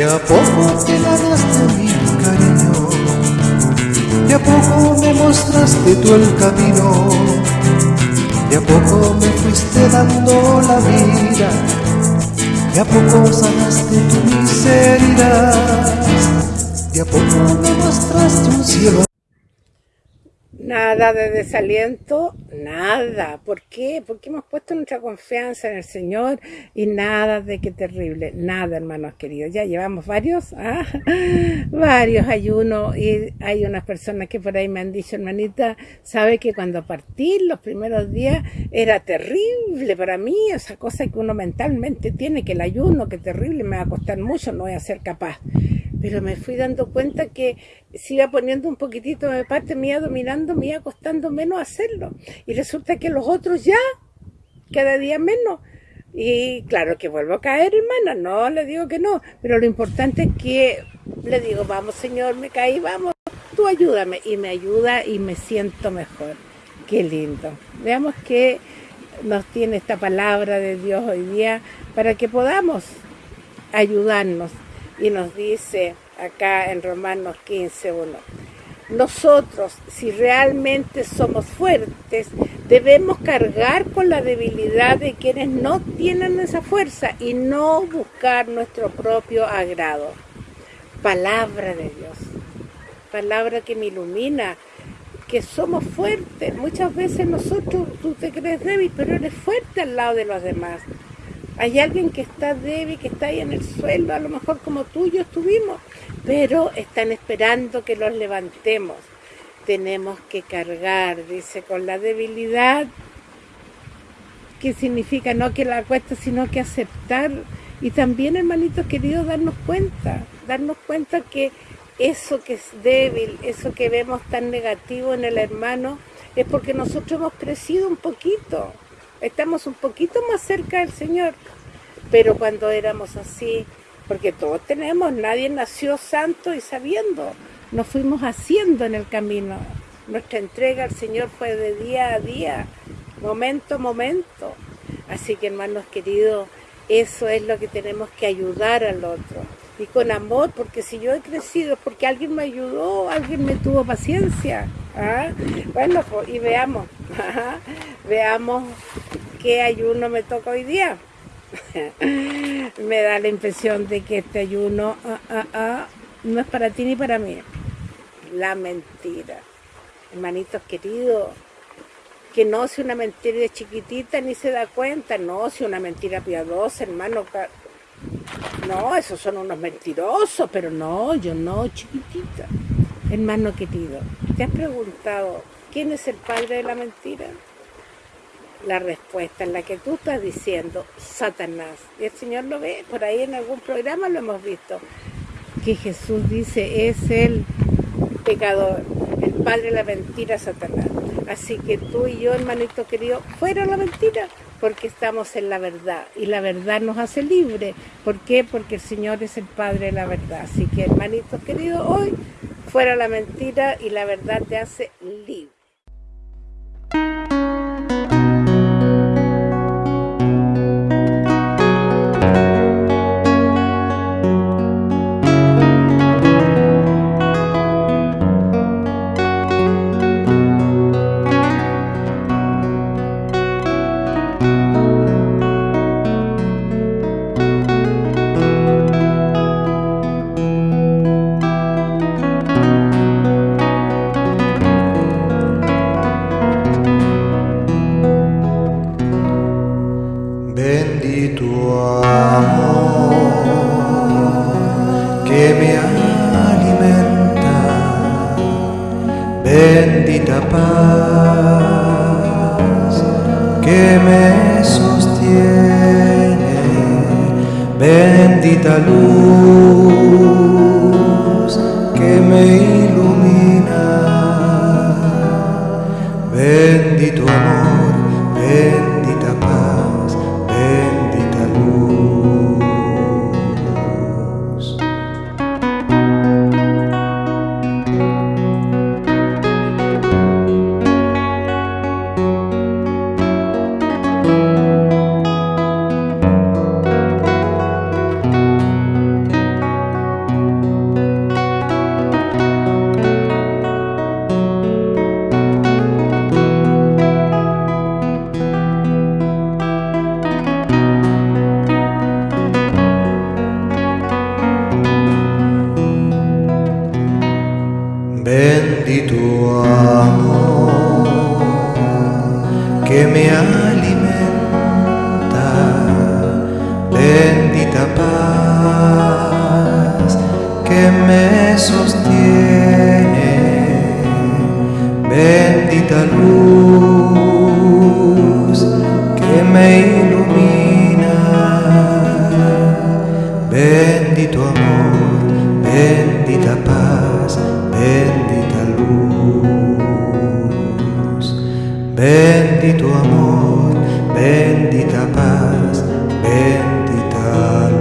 De a poco te ganaste mi cariño, de a poco me mostraste tú el camino, de a poco me fuiste dando la vida, de a poco sanaste tu miseria, de a poco me mostraste un cielo. Nada de desaliento, nada. ¿Por qué? Porque hemos puesto nuestra confianza en el Señor y nada de qué terrible. Nada, hermanos queridos. Ya llevamos varios, ¿ah? varios ayunos y hay unas personas que por ahí me han dicho, hermanita, sabe que cuando partí los primeros días era terrible para mí, esa cosa que uno mentalmente tiene, que el ayuno, que terrible, me va a costar mucho, no voy a ser capaz pero me fui dando cuenta que si iba poniendo un poquitito de parte, me iba dominando, me iba costando menos hacerlo. Y resulta que los otros ya, cada día menos. Y claro que vuelvo a caer, hermana, no le digo que no, pero lo importante es que le digo, vamos Señor, me caí, vamos, tú ayúdame. Y me ayuda y me siento mejor. Qué lindo. Veamos qué nos tiene esta palabra de Dios hoy día para que podamos ayudarnos y nos dice acá en Romanos 15, 1. Nosotros, si realmente somos fuertes, debemos cargar con la debilidad de quienes no tienen esa fuerza y no buscar nuestro propio agrado. Palabra de Dios, palabra que me ilumina, que somos fuertes. Muchas veces nosotros, tú te crees débil, pero eres fuerte al lado de los demás. Hay alguien que está débil, que está ahí en el suelo, a lo mejor como tú y yo estuvimos, pero están esperando que los levantemos. Tenemos que cargar, dice, con la debilidad, que significa no que la cuesta, sino que aceptar. Y también, hermanitos queridos, darnos cuenta, darnos cuenta que eso que es débil, eso que vemos tan negativo en el hermano, es porque nosotros hemos crecido un poquito estamos un poquito más cerca del Señor. Pero cuando éramos así, porque todos tenemos, nadie nació santo y sabiendo, nos fuimos haciendo en el camino. Nuestra entrega al Señor fue de día a día, momento a momento. Así que hermanos queridos, eso es lo que tenemos que ayudar al otro. Y con amor, porque si yo he crecido, porque alguien me ayudó, alguien me tuvo paciencia. ¿ah? Bueno, pues, y veamos, veamos qué ayuno me toca hoy día. me da la impresión de que este ayuno ah, ah, ah, no es para ti ni para mí. La mentira. Hermanitos queridos, que no sea una mentira de chiquitita ni se da cuenta, no sea una mentira piadosa, hermano. No, esos son unos mentirosos, pero no, yo no, chiquitita. Hermano querido, ¿te has preguntado quién es el padre de la mentira? La respuesta en la que tú estás diciendo, Satanás. Y el Señor lo ve, por ahí en algún programa lo hemos visto, que Jesús dice, es el pecador, el padre de la mentira, Satanás. Así que tú y yo, hermanito querido, fuera la mentira, porque estamos en la verdad, y la verdad nos hace libre. ¿Por qué? Porque el Señor es el Padre de la verdad. Así que, hermanito querido, hoy fuera la mentira y la verdad te hace libre. amor que me alimenta, bendita paz que me sostiene, bendita luz que me ilumina, bendito amor, bendito Bendito amor que me alimenta, bendita paz que me sostiene, bendita luz que me ilumina. Bendito amor, bendita paz, bendita.